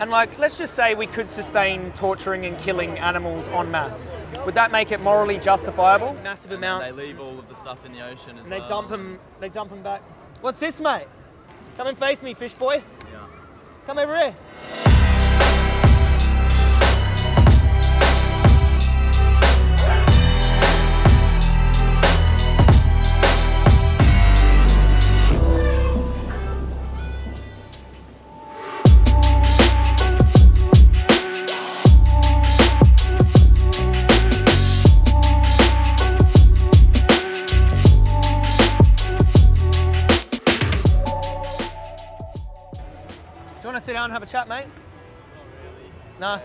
And like, let's just say we could sustain torturing and killing animals en masse. Would that make it morally justifiable? Massive amounts. They leave all of the stuff in the ocean as and they dump them. They dump them back. What's this, mate? Come and face me, fish boy. Yeah. Come over here. Sit down and have a chat, mate? No. I've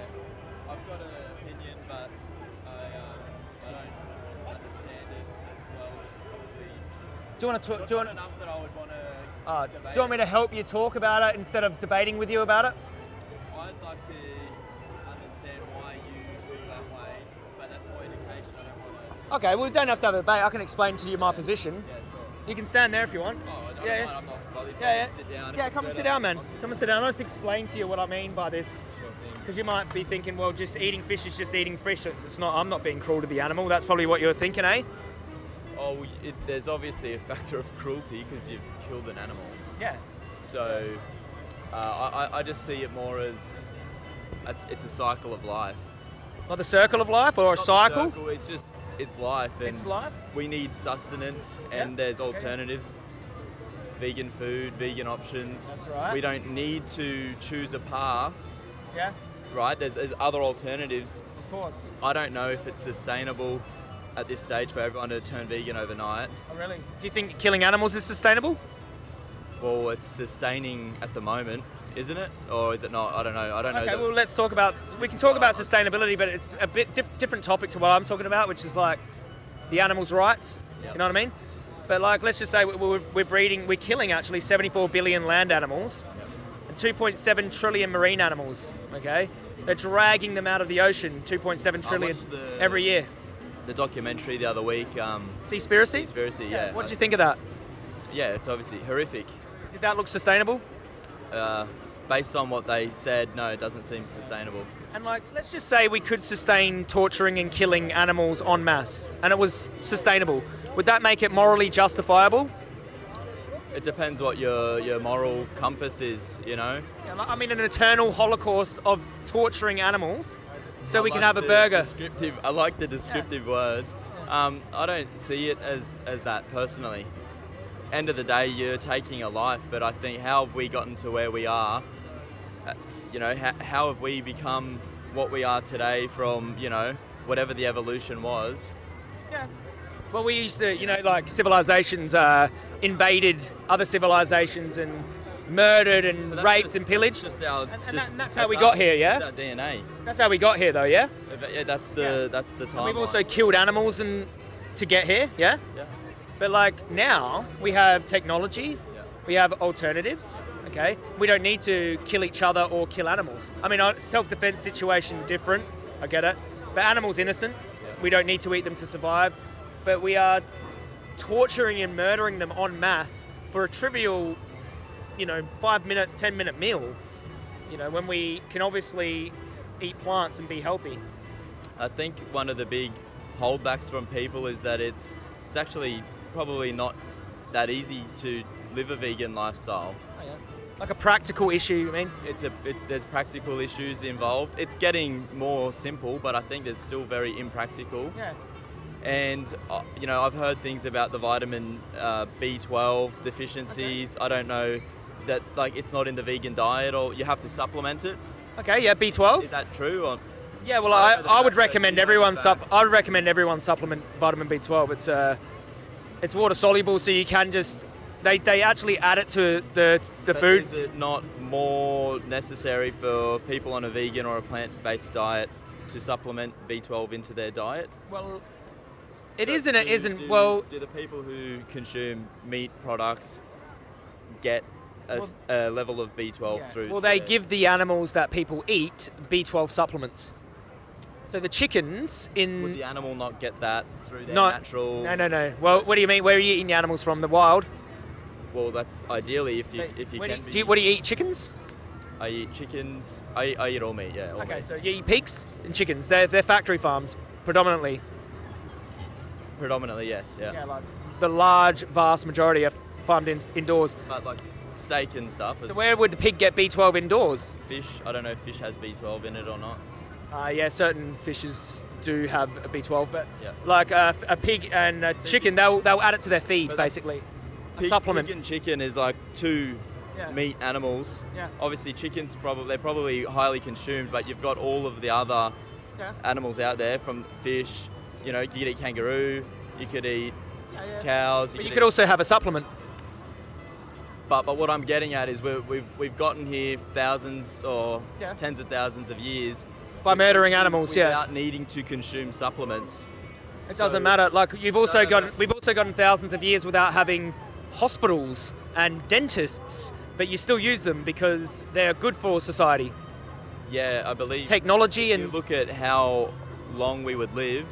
got an opinion, but I, um, I don't understand it as well as probably. Do you want to talk? Do you want? enough that I would want to. Uh, do you want me to help you talk about it instead of debating with you about it? I'd like to understand why you feel that way, but that's more education. I don't want to. Okay, well, we don't have to have a debate. I can explain to you my position. Yeah, sure. You can stand there if you want. Oh, Yeah, mind, yeah. I'm not. Yeah, yeah. Sit down. Yeah, come and sit down, man. Come and sit down. I'll just explain to you what I mean by this. Sure. Because you might be thinking, well, just eating fish is just eating fish. It's not. I'm not being cruel to the animal. That's probably what you're thinking, eh? Oh, it, there's obviously a factor of cruelty because you've killed an animal. Yeah. So uh, I, I- I just see it more as it's, it's a cycle of life. Not the circle of life or a cycle. circle, it's just it's life, and It's life. we need sustenance, and Yep. there's alternatives. Vegan food, vegan options. That's right. We don't need to choose a path, Yeah. right? There's, there's other alternatives. Of course. I don't know if it's sustainable at this stage for everyone to turn vegan overnight. Oh, really? Do you think killing animals is sustainable? Well, it's sustaining at the moment, isn't it? Or is it not? I don't know. I don't know. Okay, well, let's talk about. We can talk about sustainability, but it's a bit diff- different topic to what I'm talking about, which is like the animals' rights. Yep. You know what I mean? But like, let's just say we- we're, we're breeding, we're killing actually 74 billion land animals and 2.7 trillion marine animals. Okay, they're dragging them out of the ocean, 2.7 trillion the- every year. the documentary the other week, um, Seaspiracy. Conspiracy, yeah. What did you think of that? Yeah, it's obviously horrific. Did that look sustainable? Uh, based on what they said, no, it doesn't seem sustainable. And like, let's just say we could sustain torturing and killing animals en masse, and it was sustainable. Would that make it morally justifiable? It depends what your, your moral compass is, you know? Yeah, I mean, an eternal holocaust of torturing animals, so we I can have a burger. Descriptive, I like the descriptive words. Um, I don't see it as, as that personally. End of the day, you're taking a life, but I think how have we gotten to where we are? Uh, you know, how, how have we become what we are today from, you know, whatever the evolution was? Yeah. Well, we used to, you know, like civilizations uh, invaded other civilizations and murdered and that's raped just- and pillaged. Just our, And- and that- and that's how we got us. here, yeah? It's our DNA. That's how we got here, though, yeah. But yeah, that's the Yeah. that's the time. We've also killed animals and to get here, yeah. Yeah. But like now, we have technology, Yeah. we have alternatives. Okay, we don't need to kill each other or kill animals. I mean, self-defense situation different. I get it, but animals innocent. Yeah. We don't need to eat them to survive. But we are torturing and murdering them en masse for a trivial, you know, five-minute, ten-minute meal. You know, when we can obviously eat plants and be healthy. I think one of the big holdbacks from people is that it's it's actually probably not that easy to live a vegan lifestyle. Oh, like a practical issue. I mean, It's a it, there's practical issues involved. It's getting more simple, but I think it's still very impractical. yeah. And uh, you know, I've heard things about the vitamin uh, B12 deficiencies. I don't know that like it's not in the vegan diet or you have to supplement it. Okay, yeah, B12. Is that true? Or Yeah, well, I I, don't know the I would recommend you know the everyone sup. I would recommend everyone supplement vitamin B12. It's uh, it's water soluble, so you can just they, they actually add it to the the But food. Is it not more necessary for people on a vegan or a plant-based diet to supplement B12 into their diet? Well, it is and it isn't. do- well, do the people who consume meat products get a level of B12 through? well, they give the animals that people eat B12 supplements. So the chickens in Would the animal not get that through their no, natural? no, no, no. Well, what do you mean? Where are you eating the animals from? The wild? Well, that's ideally if you if you Where do can. you, be- do you, what do you eat? Chickens? I eat chickens. I, I eat all meat. Yeah. All Okay, meat. so you eat pigs and chickens. They're, they're factory farms predominantly. Predominantly, yes. Yeah. like the large, vast majority are farmed in, indoors. But like steak and stuff. So where would the pig get B12 indoors? fish? I don't know if fish has B12 in it or not. Uh, yeah, certain fishes do have a B12, but Yeah. like uh, a pig and a chicken, they'll they'll add it to their feed But basically. A Pig, supplement. Pig and chicken is like two Yeah. meat animals. Yeah. Obviously, chickens probably they're probably highly consumed, but you've got all of the other Yeah. animals out there from fish. You know, you could eat kangaroo, you could eat cows. But you could could eat- also have a supplement. But but what I'm getting at is we're, we've we've gotten here thousands or Yeah. tens of thousands of years By murdering animals, yeah. without needing to consume supplements. It doesn't matter. Like you've also No, no, gotten, no. we've also gotten thousands of years without having hospitals and dentists, but you still use them because they're good for society. Yeah, I believe. Technology if you and look at how long we would live.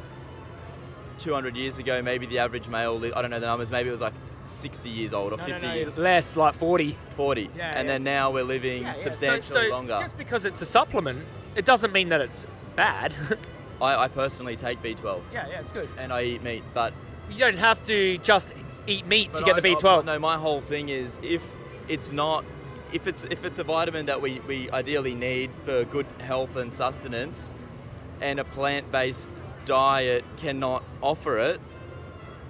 200 years ago, maybe the average male, I don't know the numbers, maybe it was like 60 years old or No, no, 50 no, years, less, like 40. 40. Yeah, and yeah. then now we're living Yeah, yeah. So- substantially so longer. Just because it's a supplement, it doesn't mean that it's bad. I, I personally take B12 yeah, yeah, it's good. and I eat meat, but You don't have to just eat meat to get I- the B12. no, my whole thing is if it's not, if it's if it's a vitamin that we, we ideally need for good health and sustenance, and a plant-based diet cannot offer it,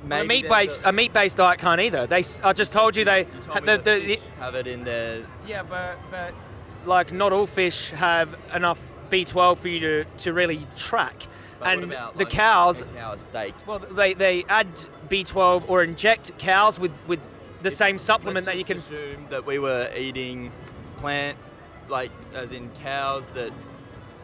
Well, a meat-based a meat-based diet can't either. They, I just told you they, You told the, the, fish have it in their. yeah, but but like not all fish have enough B12 for you to, to really track. But and about, the like, cows, a cow steak? well, they, they add B12 or inject cows with, with the same supplement that you can. assume that we were eating plant, like as in cows that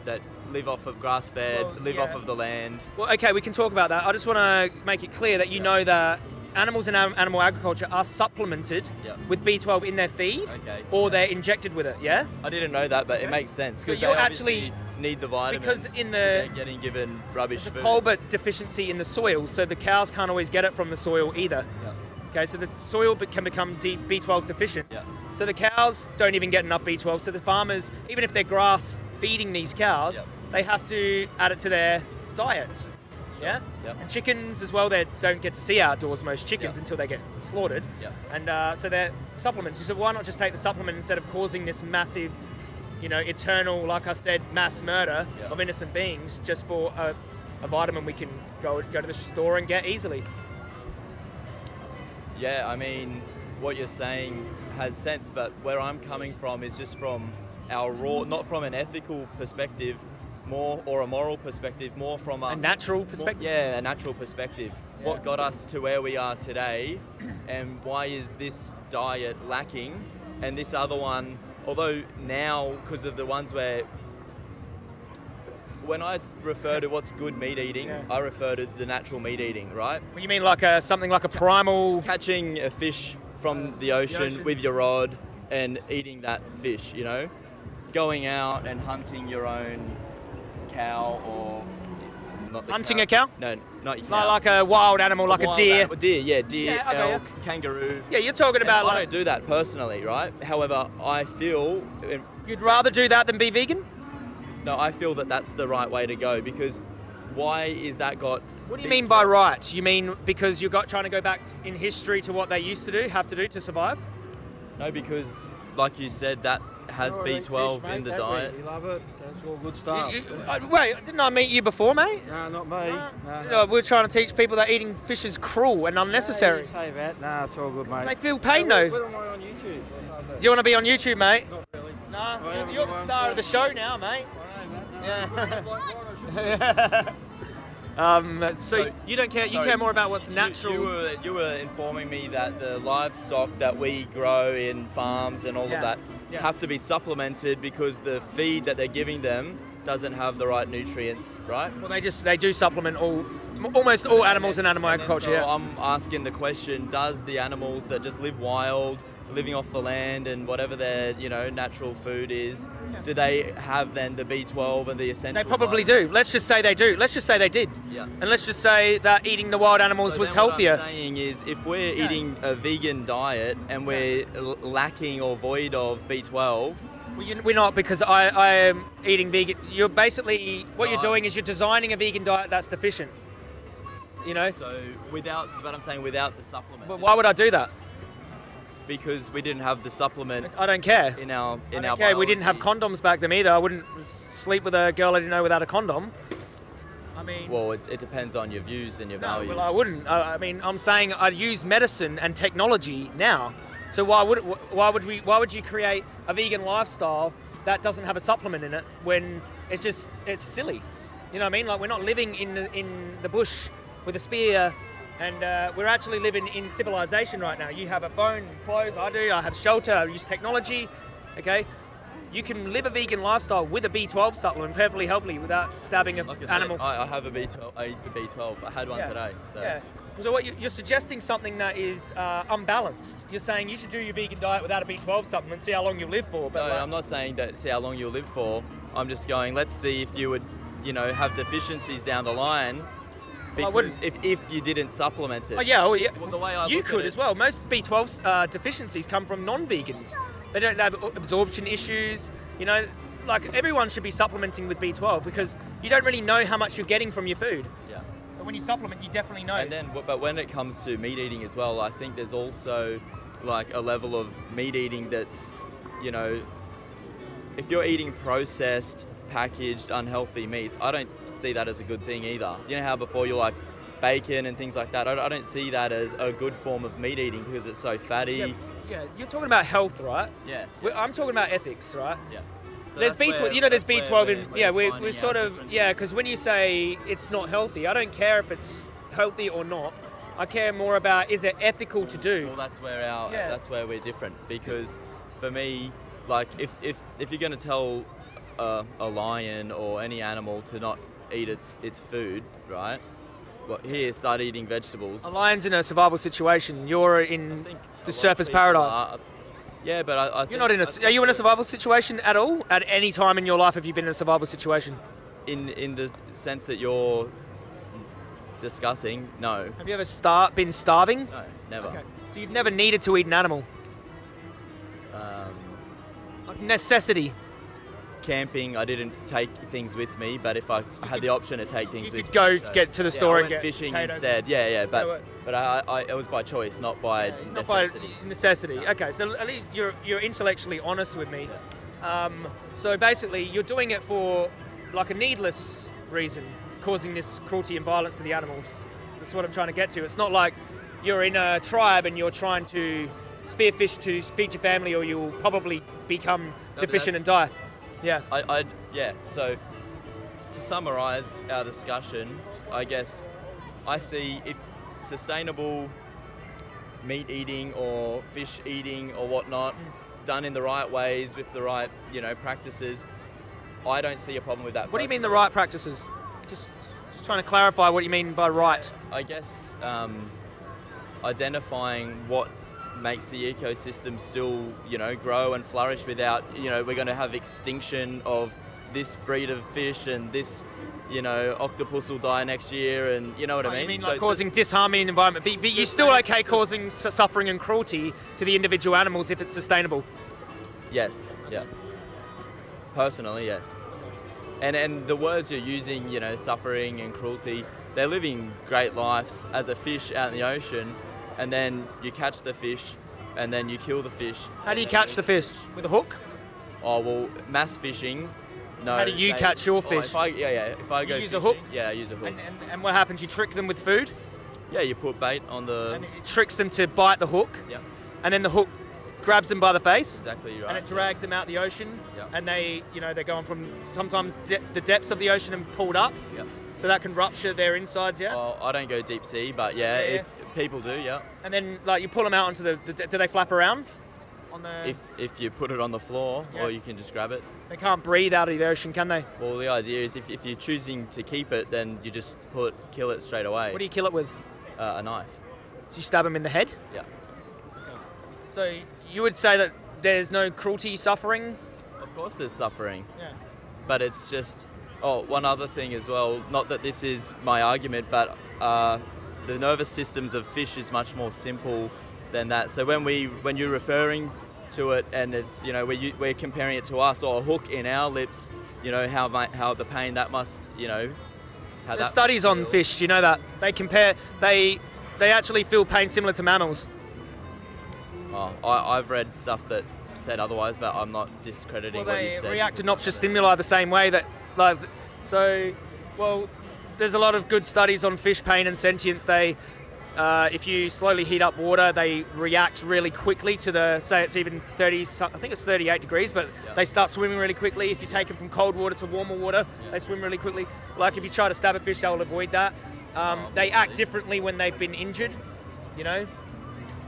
that live off of grass-fed, Well, live yeah. off of the land. Well, okay, we can talk about that. I just want to make it clear that you know that animals in animal agriculture are supplemented Yeah. with B12 in their feed, Okay. or they're injected with it. Yeah. I didn't know that, but Okay. it makes sense So because they actually- need the vitamins because in the- they're getting given rubbish a food. cobalt deficiency in the soil, so the cows can't always get it from the soil either. Yeah. Okay, so the soil can become B12 deficient. Yeah. So the cows don't even get enough B12. So the farmers, even if they're grass feeding these cows, Yeah. They have to add it to their diets. Yeah. Yeah. And chickens as well. They don't get to see outdoors. Most chickens Yeah. until they get slaughtered. Yeah. And uh, so they're supplements. So why not just take the supplement instead of causing this massive, you know, eternal, like I said, mass murder Yeah. of innocent beings just for a, a vitamin we can go go to the store and get easily. Yeah, I mean, what you're saying has sense, but where I'm coming from is just from our raw, not from an ethical perspective, more or a moral perspective, more from a, A natural more- perspective. yeah, a natural perspective. Yeah. What got us to where we are today, and why is this diet lacking, and this other one, although now because of the ones where. When I refer to what's good meat eating, Yeah. I refer to the natural meat eating, right? Well, you mean like a something like a primal? catching a fish from uh, the ocean, ocean. with your rod and eating that fish, you know? Going out and hunting your own cow or not the Hunting a cow? No, not your Like, cow. like a wild animal, like a wild deer. animal- deer, yeah, deer, Yeah, okay, elk, kangaroo. Yeah, you're talking And about I like don't do that personally, right? However, I feel you'd rather do that than be vegan. no, I feel that that's the right way to go because why is that got What do you mean by right? You mean because you're got trying to go back in history to what they used to do, have to do to survive? No, because like you said, that has Oh, I B12 fish, in the don't we? diet. We love it, so it's all good stuff. you- uh, wait, didn't I meet you before, mate? no, not me. No, no. we're trying to teach people that eating fish is cruel and unnecessary. you say that. No, it's all good, mate. They feel pain Where- though. Where on YouTube? Do you want to be on YouTube, mate? Not really. Nah, I you're, you're the star so- of the show now, mate. I know that. No, Yeah. Um, so, So- you don't care. You Sorry, care more about what's natural. You, were you were informing me that the livestock that we grow in farms and all Yeah, of that yeah. have to be supplemented because the feed that they're giving them doesn't have the right nutrients, right? well, they just they do supplement all, almost all animals in animal And then agriculture. so yeah. I'm asking the question: Does the animals that just live wild, living off the land, and whatever their you know natural food is, do they have then the B12 and the essential? They probably vitamins? do. Let's just say they do. Let's just say they did. Yeah. And let's just say that eating the wild animals So was then what healthier. I'm saying is, if we're Yeah. eating a vegan diet and we're lacking or void of B12, Well, we're not because I, I am eating vegan. You're basically what No, you're doing is you're designing a vegan diet that's deficient. You know, So without, but I'm saying without the supplement. but why would I do that? Because we didn't have the supplement I don't care. in our in our. Okay, we didn't have condoms back then either. I wouldn't sleep with a girl I didn't know without a condom. I mean, Well, it, it depends on your views and your no, values. well, I wouldn't. I, I mean, I'm saying I'd use medicine and technology now. So why would why would we why would you create a vegan lifestyle that doesn't have a supplement in it when it's just it's silly? You know what I mean? Like we're not living in the, in the bush with a spear, and uh, we're actually living in civilization right now. You have a phone, clothes. I do. I have shelter. I use technology. Okay. You can live a vegan lifestyle with a B12 supplement perfectly healthily without stabbing an Like I said, animal. I, I have a B12. I eat the B12. I had one Yeah. today. So Yeah. So what you- you're suggesting something that is uh, unbalanced. You're saying you should do your vegan diet without a B12 supplement, see how long you live for. But No, like- I'm not saying that. See how long you'll live for. I'm just going. Let's see if you would, you know, have deficiencies down the line. Because wouldn't. if, if you didn't supplement it. Oh yeah, well, yeah. Well, the way I you could as well. Most B12 uh, deficiencies come from non-vegans. They don't have absorption issues. You know, like everyone should be supplementing with B12 because you don't really know how much you're getting from your food. Yeah. But when you supplement, you definitely know. And then, but when it comes to meat eating as well, I think there's also like a level of meat eating that's, you know, if you're eating processed, packaged, unhealthy meats, I don't see that as a good thing either. You know how before you're like bacon and things like that, I don't- I don't see that as a good form of meat eating because it's so fatty. yeah, yeah, you're talking about health, right? Yes. We- I'm talking about ethics, right? Yeah. So there's B12. where- you know, there's B12 in. yeah, we're we're, we're sort of yeah. Because when you say it's not healthy, I don't care if it's healthy or not. I care more about is it ethical to do. Well, that's where our Yeah. that's where we're different because for me, like if if if you're going to tell a, a lion or any animal to not eat its its food, right? Well, here start eating vegetables. A lion's in a survival situation. You're in I think a lot the surface paradise. are- yeah, but I, I You're not in a. I s- think Are you in a survival situation at all? At any time in your life have you been in a survival situation? In in the sense that you're discussing, no, Have you ever star- been starving? no, never. Okay. So you've never needed to eat an animal. Um, Like necessity. Camping, I didn't take things with me, but if I had the option to take things you with could go me, so- get to the Yeah, store I and get fishing potatoes. instead. Yeah, yeah, but but I, I it was by choice, not by necessity. Not by necessity. necessity. Okay, so at least you're you're intellectually honest with me. Um, so basically, you're doing it for like a needless reason, causing this cruelty and violence to the animals. That's what I'm trying to get to. It's not like you're in a tribe and you're trying to spearfish to feed your family, or you'll probably become but deficient and die. Yeah. I, I yeah. So to summarise our discussion, I guess I see if sustainable meat eating or fish eating or whatnot done in the right ways with the right you know practices, I don't see a problem with that. What do you mean the right practices? Just, just trying to clarify what you mean by right. I guess um, identifying what makes the ecosystem still, you know, grow and flourish without, you know, we're going to have extinction of this breed of fish and this, you know, octopus will die next year and you know what Oh, I mean? You mean So like it's causing disharmony in the environment, but, but you're still okay causing s- suffering and cruelty to the individual animals if it's sustainable. Yes, yeah. Personally, yes. And and the words you're using, you know, suffering and cruelty, they're living great lives as a fish out in the ocean, and then you catch the fish, and then you kill the fish. How do you catch the fish? With a hook? Oh well, mass fishing. No. How do you they- catch your oh, fish? if I, yeah, yeah. If I go use a hook? Yeah, I use a hook. And, and, and what happens? You trick them with food, yeah, you put bait on the. and it tricks them to bite the hook, yeah, and then the hook grabs them by the face, exactly right. and it drags them out the ocean, Yeah. and they, you know, they're going from sometimes de- the depths of the ocean and pulled up, Yeah. so that can rupture their insides, yeah. Well, I don't go deep sea, but yeah, Yeah, yeah. if people do, yeah. And then like you pull them out onto the, the do they flap around? On the, If if you put it on the floor, Yeah. or you can just grab it. they can't breathe out of the ocean, can they? Well, the idea is if, if you're choosing to keep it, then you just pull it, kill it straight away. What do you kill it with? uh, a knife. So you stab them in the head. Yeah. So you would say that there's no cruelty, suffering. Of course, there's suffering, Yeah. but it's just. Oh, one other thing as well. Not that this is my argument, but uh, the nervous systems of fish is much more simple than that. So when we, when you're referring to it, and it's you know we're we're comparing it to us or a hook in our lips. You know how how the pain that must you know. How There's studies on fish. You know that they compare. They they actually feel pain similar to mammals. Oh, I, I've read stuff that said otherwise, but I'm not discrediting Well, what you've said. react to noxious stimuli the same way that, like, so, well, there's a lot of good studies on fish pain and sentience. They, uh, if you slowly heat up water, they react really quickly to the, say it's even 30, I think it's 38 degrees, but Yeah. they start swimming really quickly. If you take them from cold water to warmer water, they swim really quickly. Like if you try to stab a fish, they'll avoid that. Um, they act differently when they've been injured, you know.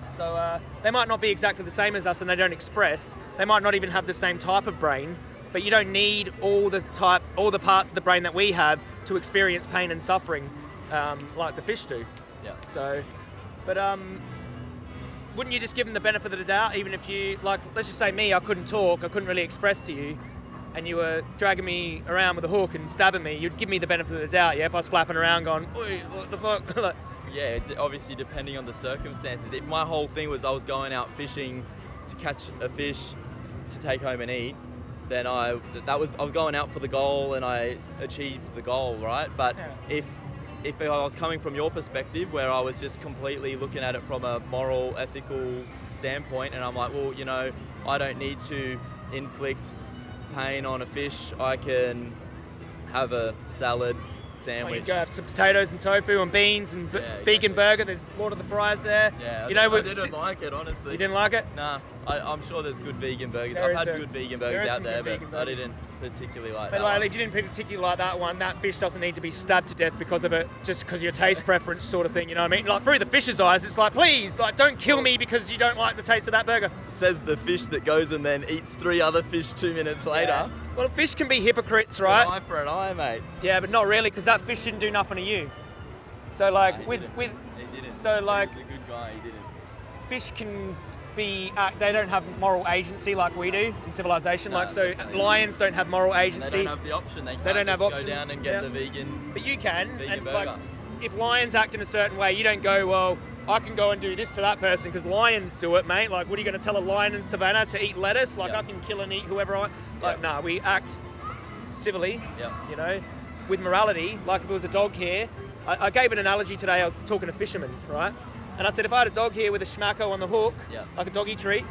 So uh, they might not be exactly the same as us, and they don't express. They might not even have the same type of brain, but you don't need all the type, all the parts of the brain that we have to experience pain and suffering, um, like the fish do. Yeah. So, but um, wouldn't you just give them the benefit of the doubt, even if you like? Let's just say me, I couldn't talk, I couldn't really express to you, and you were dragging me around with a hook and stabbing me. You'd give me the benefit of the doubt, yeah? If I was flapping around, going, "Oi, what the fuck?" like, Yeah, d- obviously depending on the circumstances. If my whole thing was I was going out fishing to catch a fish to take home and eat, then I that was I was going out for the goal and I achieved the goal, right? But Yeah. if if I was coming from your perspective, where I was just completely looking at it from a moral, ethical standpoint, and I'm like, well, you know, I don't need to inflict pain on a fish. I can have a salad sandwich. you go have some potatoes and tofu and beans and b- Yeah, vegan burger. There's Lord of the Fries there. Yeah, you know, I we- didn't s- like it honestly. You didn't like it? Nah, I, I'm sure there's good vegan burgers. There I've had a- good vegan burgers is out there, but I didn't particularly like But that. like, if you didn't particularly like that one, that fish doesn't need to be stabbed to death because of it, just because of your taste preference, sort of thing. You know what I mean? Like through the fish's eyes, it's like, please, like, don't kill me because you don't like the taste of that burger. Says the fish that goes and then eats three other fish two minutes later. Well, fish can be hypocrites, It's an right? eye for an eye, mate. Yeah, but not really, because that fish didn't do nothing to you. So like He with didn't. with He didn't. so, like- He's a good guy. He didn't. fish can be uh, they don't have moral agency like we do in civilization. No, like so, definitely. lions don't have moral agency. They don't have the option. They can't don't have options, go down and get yeah. the vegan. But you can, Vegan and burger. like, if lions act in a certain way, you don't go, well, I can go and do this to that person because lions do it, mate. Like, what are you going to tell a lion in savannah to eat lettuce? Like. I can kill and eat whoever I. want. Like, Yeah. nah, we act civilly. Yeah. You know, with morality. Like, if it was a dog here, I, I gave an analogy today. I was talking to fishermen, right? And I said, if I had a dog here with a schmacko on the hook, Yeah. like a doggy treat,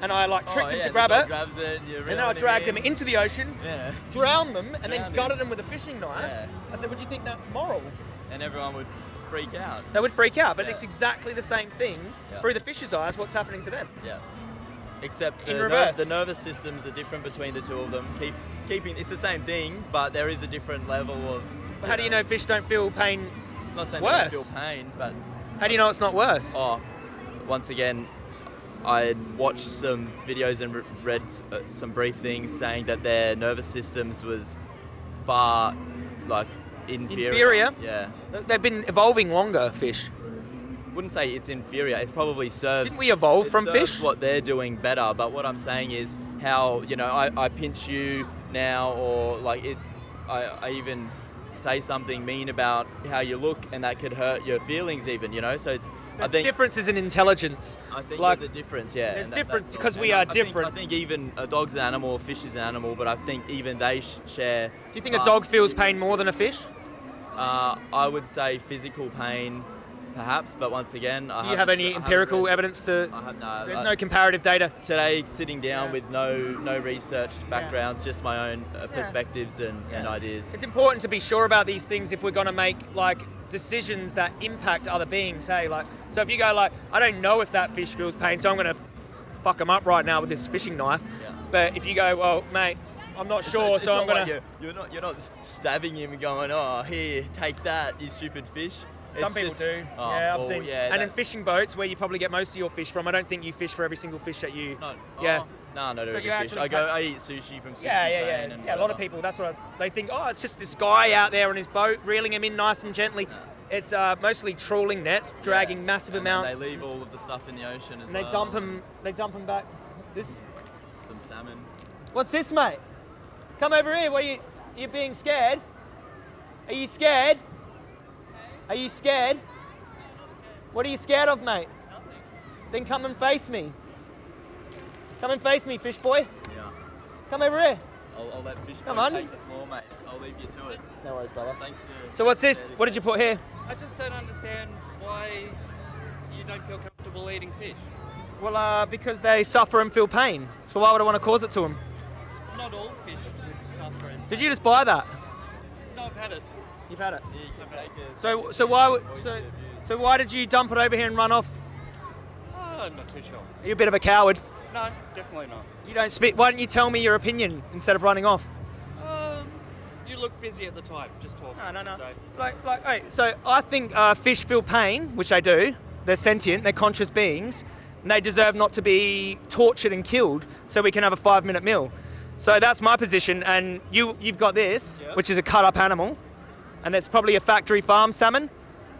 and I like tricked oh, him yeah, to grab it, it. And then I dragged in. him into the ocean, Yeah. drowned them, and then Drowned him. gutted them with a fishing knife. I said, would you think that's moral? And everyone would freak out. They would freak out, but it's exactly the same thing through the fish's eyes. What's happening to them? Yeah. Except the, In ner- reverse. the nervous systems are different between the two of them. Keep keeping it's the same thing, but there is a different level of. How do you know fish don't feel pain? I'm not saying they don't feel pain, but How do you know it's not worse? oh, once again, I watched some videos and read uh, some brief things saying that their nervous systems was far like inferior. Inferior? Yeah. They've been evolving longer, fish. wouldn't say it's inferior. It's probably serves. Didn't we evolve from fish? What they're doing better, but what I'm saying is how you know I, I pinch you now, or like it, I, I even say something mean about how you look, and that could hurt your feelings even. You know, so it's. I think differences in intelligence. I think like, there's a difference, yeah. there's and difference because we are I think- different. I think even a dog's an animal, a fish is an animal, but I think even they sh- share. Do you think a dog feels pain more than a fish? Uh, I would say physical pain, perhaps, but once again, I Do you have any empirical read- evidence to? I have no. There's no comparative data. today sitting down Yeah. with no no researched backgrounds, just my own uh, perspectives and, and ideas. It's important to be sure about these things if we're going to make like decisions that impact other beings. Hey, like, so if you go like, I don't know if that fish feels pain, so I'm going to fuck him up right now with this fishing knife. Yeah. But if you go, well, mate, I'm not sure, it's- it's so I'm going like to. you're, you're not you're not stabbing him and going, oh here, take that, you stupid fish. Some It's people just- do. oh, yeah, I've well, seen. Yeah, and in fishing boats, where you probably get most of your fish from, I don't think you fish for every single fish that you. No, Yeah. oh, no, no, So no, you fish. actually I go, I eat sushi from sushi Yeah, yeah, yeah. and Yeah, a lot of people. That's what I, they think. Oh, it's just this guy out there on his boat, reeling him in nice and gently. It's uh, mostly trawling nets, dragging Yeah. massive And amounts, They leave all of the stuff in the ocean as and they dump them. They dump them back. This. Some salmon. What's this, mate? Come over here. What are you? You being scared? Are you scared? Are you scared? What are you scared of, mate? Nothing. Then come and face me. Come and face me, fish boy. Yeah. Come over here. I'll, I'll let fish Come boy on. take the floor, mate. I'll leave you to it. No worries, brother. Thanks for. So what's this? What did you put here? I just don't understand why you don't feel comfortable eating fish. Well, uh, because they suffer and feel pain. So why would I want to cause it to them? Not all fish would suffer. And Did you just buy that? no, I've had it. You've had it. Yeah, you can take it. So, so why? So, so why did you dump it over here and run off? Oh, I'm not too sure. Are you a bit of a coward? No, definitely not. You don't speak. Why don't you tell me your opinion instead of running off? Um, you look busy at the time, just talking. No, no, no. So, Like, like, hey, so I think uh, fish feel pain, which they do. They're sentient. They're conscious beings, and they deserve not to be tortured and killed, so we can have a five-minute meal. So that's my position, and you, you've got this, Yep. which is a cut-up animal, and that's probably a factory farm salmon.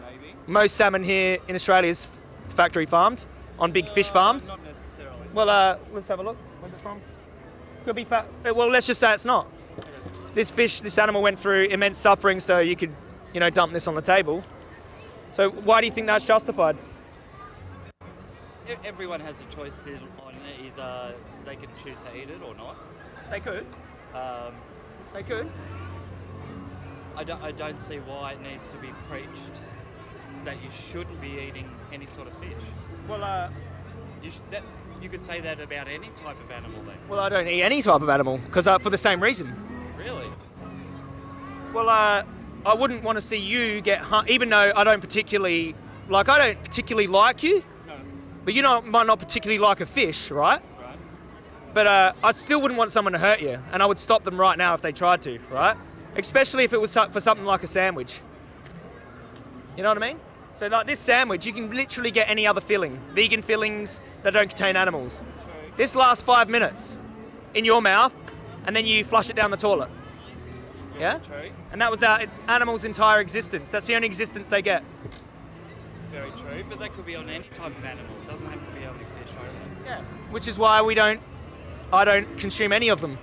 maybe. Most salmon here in Australia is factory farmed on big fish Uh, farms. Not necessarily. Well, uh, let's have a look. Where's it from? Could be fat. uh, Well, let's just say it's not. This fish, this animal went through immense suffering, so you could, you know, dump this on the table. So why do you think that's justified? Everyone has a choice on either they can choose to eat it or not. They could. Um, They could. I, don't, I don't see why it needs to be preached that you shouldn't be eating any sort of fish. Well, uh, You, sh- that, you could say that about any type of animal then. well, I don't eat any type of animal because uh, for the same reason. Really? Well, uh, I wouldn't want to see you get hung, even though I don't particularly like. I don't particularly like you, No. but you know, might not particularly like a fish, right? Right. But uh, I still wouldn't want someone to hurt you, and I would stop them right now if they tried to, right? Especially if it was for something like a sandwich. You know what I mean? So like this sandwich, you can literally get any other filling, vegan fillings that don't contain animals. This lasts five minutes in your mouth, and then you flush it down the toilet. Yeah? And that was our animal's entire existence. That's the only existence they get. Very true. But that could be on any type of animal. It doesn't have to be only fish. Reckon. Yeah. Which is why we don't, I don't consume any of them.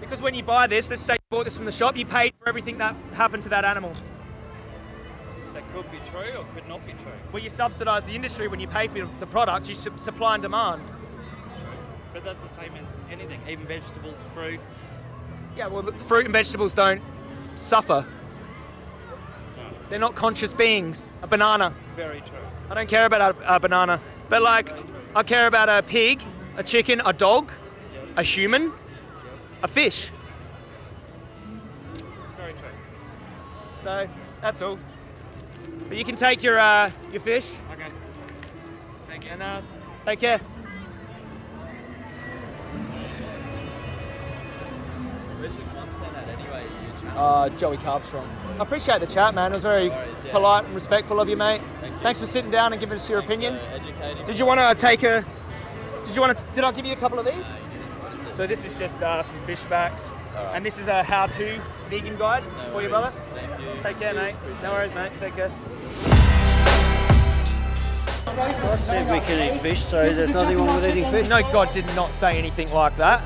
Because when you buy this, let's say bought this from the shop, you paid for everything that happened to that animal. That could be true or could not be true. Well, you subsidise the industry when you pay for the product, you su- supply and demand. True. But that's the same as anything, even vegetables, fruit. Yeah, well, the fruit and vegetables don't suffer. They're not conscious beings. A banana. Very true. I don't care about a, a banana. But, like, I care about a pig, a chicken, a dog, a human, a fish. Very true. So, that's all. But you can take your, uh, your fish Okay. Thank you. and uh, take care. Where's your content at anyway? Uh, Joey Carbstrong. I appreciate the chat, man. It was very worries, yeah. polite and respectful of you, mate. Thank you. Thanks for sitting down and giving us your Thanks opinion. for educating Did you want to take a? Did you want to? Did I give you a couple of these? So this is just uh, some fish facts, and this is a how-to vegan guide No for you, worries. brother. Thank you. Take care, mate. No worries, mate. Take care. God said we can eat fish, so there's nothing wrong with eating fish. No, God did not say anything like that.